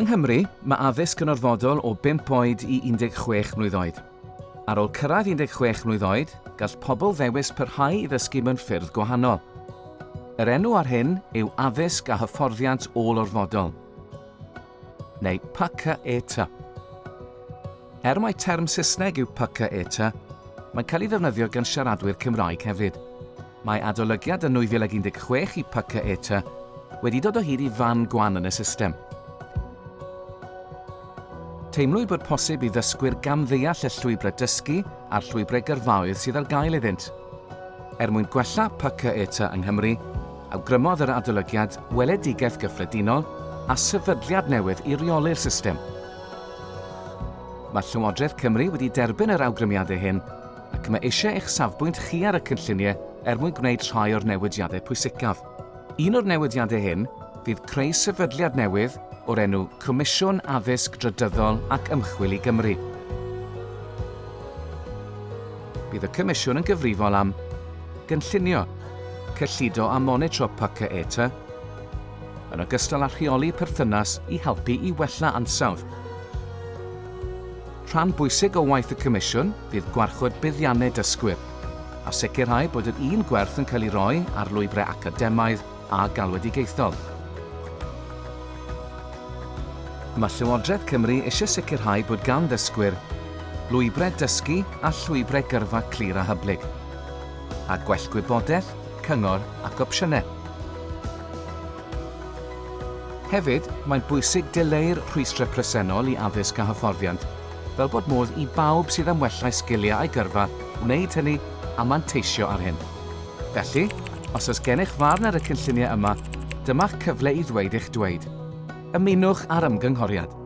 Yng Nghymru, mae addysg yn orfodol o 5 oed i 16 mlynedd oed. Ar ôl cyrraedd 16 mlynedd oed, gall pobl ddewis pyrhau i ddysgu mewn ffyrdd gwahanol. Yr enw ar hyn yw addysg a hyfforddiant ôl-orfodol, neu PACA ETA. Er mai term Saesneg yw PACA ETA, mae'n cael ei ddefnyddio gan siaradwyr Cymraeg hefyd. Mae adolygiad yn 2016 i PACA ETA wedi dod o hyd i fan gwan yn y system teimlwyd bod posib i ddysgwyr gamddeall y llwybrau dysgu a'r llwybrau gyrfaoedd sydd ar gael iddynt. Er mwyn gwella pyca ETA yng Nghymru, awgrymodd yr adolygiad weledigaeth gyffredinol a sefydliad newydd i reoli'r system. Mae Llywodraeth Cymru wedi derbyn yr awgrymiadau hyn ac mae eisiau eich safbwynt chi ar y cynlluniau er mwyn gwneud rhai o'r newidiadau pwysicaf. Un o'r newidiadau hyn fydd creu sefydliad newydd o'r enw Comisiwn Addysg Drydyddol ac Ymchwil i Gymru. Bydd y Comisiwn yn gyfrifol am gynllunio, cyllido a monitro pyca ETA, yn ogystal â rheoli perthynas i helpu i wella ansawdd. Rhan bwysig o waith y Comisiwn fydd gwarchod buddiannau dysgwyr a sicrhau bod yr un gwerth yn cael ei roi ar lwybrau academaidd a galwedigaethol. mae Llywodraeth Cymru eisiau sicrhau bod gan ddysgwyr lwybrau dysgu a llwybrau gyrfa clir a hyblyg, a gwell gwybodaeth, cyngor ac opsiynau. Hefyd, mae'n bwysig dileu'r rhwystrau presennol i addysg a hyfforddiant, fel bod modd i bawb sydd am wellau sgiliau a'i gyrfa wneud hynny a manteisio ar hyn. Felly, os oes gennych farn ar y cynlluniau yma, dyma'ch cyfle i ddweud eich dweud – ymunwch ar ymgynghoriad.